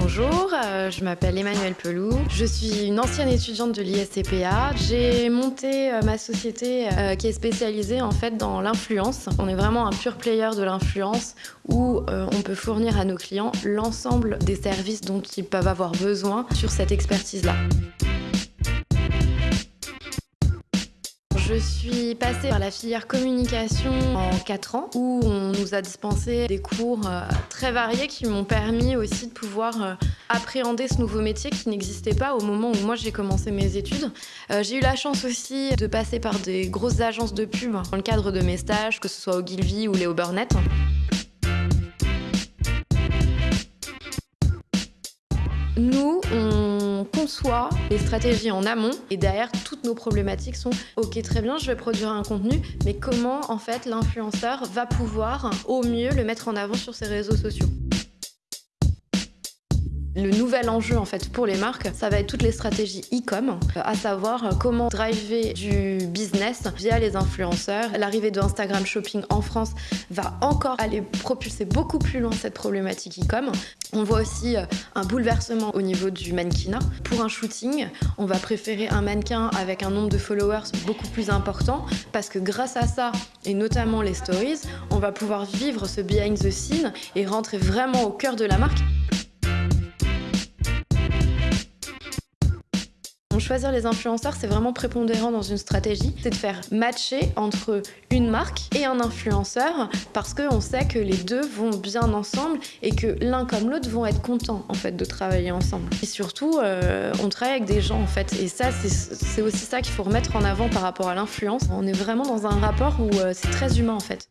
Bonjour, euh, je m'appelle Emmanuelle Pelou. Je suis une ancienne étudiante de l'ISCPA. J'ai monté euh, ma société euh, qui est spécialisée en fait dans l'influence. On est vraiment un pur player de l'influence où on peut fournir à nos clients l'ensemble des services dont ils peuvent avoir besoin sur cette expertise-là. Je suis passée par la filière communication en 4 ans où on nous a dispensé des cours euh, très variés qui m'ont permis aussi de pouvoir euh, appréhender ce nouveau métier qui n'existait pas au moment où moi j'ai commencé mes études. Euh, j'ai eu la chance aussi de passer par des grosses agences de pub dans le cadre de mes stages, que ce soit au Gilvy ou Léo Burnett. Nous, conçoit les stratégies en amont et derrière, toutes nos problématiques sont ok, très bien, je vais produire un contenu, mais comment en fait l'influenceur va pouvoir au mieux le mettre en avant sur ses réseaux sociaux? Le nouvel enjeu en fait pour les marques, ça va être toutes les stratégies e-com, à savoir comment driver du business via les influenceurs. L'arrivée de Instagram Shopping en France va encore aller propulser beaucoup plus loin cette problématique e-com. On voit aussi euh, un bouleversement au niveau du mannequinat. Pour un shooting, on va préférer un mannequin avec un nombre de followers beaucoup plus important parce que grâce à ça, et notamment les stories, on va pouvoir vivre ce behind the scene et rentrer vraiment au cœur de la marque. Choisir les influenceurs, c'est vraiment prépondérant dans une stratégie. C'est de faire matcher entre une marque et un influenceur parce qu'on sait que les deux vont bien ensemble et que l'un comme l'autre vont être contents en fait de travailler ensemble. Et surtout, euh, on travaille avec des gens en fait. Et ça, c'est aussi ça qu'il faut remettre en avant par rapport à l'influence. On est vraiment dans un rapport où euh, c'est très humain en fait.